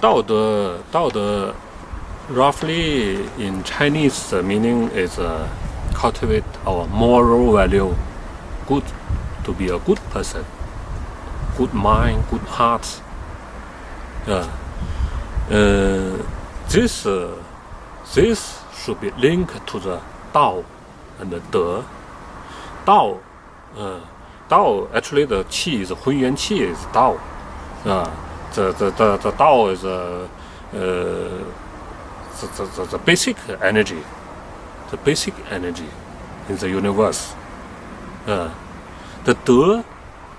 Dao De, Dao De roughly in Chinese the meaning is uh, cultivate our moral value, good, to be a good person, good mind, good heart. Yeah. uh, this, uh, this should be linked to the Dao and the De. Dao, uh, Dao actually the qi is Hunyuan qi is Dao. Uh, the, the, the, the Dao is uh, uh, the, the, the, basic energy, the basic energy in the universe. Uh, the De,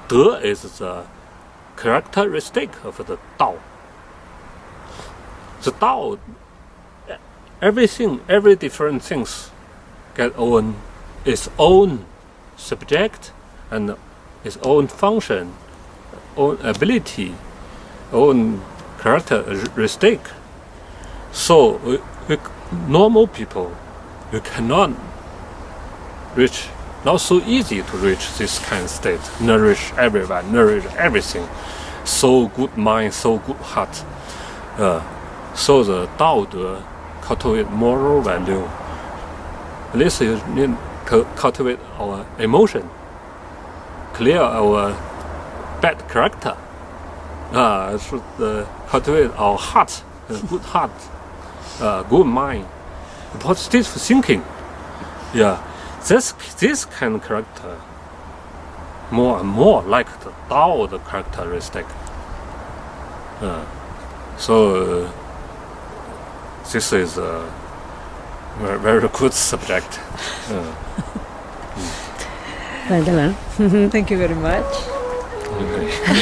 De is the characteristic of the Dao. The Dao, everything, every different things get own its own subject and its own function, own ability, own characteristic. So we, we, normal people, you cannot reach, not so easy to reach this kind of state, nourish everyone, nourish everything. So good mind, so good heart. Uh, so the Dao De cultivate moral value. Least you need to cultivate our emotion, clear our bad character. Uh, should uh, cultivate our heart, uh, good heart, uh, good mind, positive thinking. Yeah, this this kind of character more and more like the Tao the characteristic. Uh, so uh, this is a very, very good subject. Uh, Thank you very much. okay.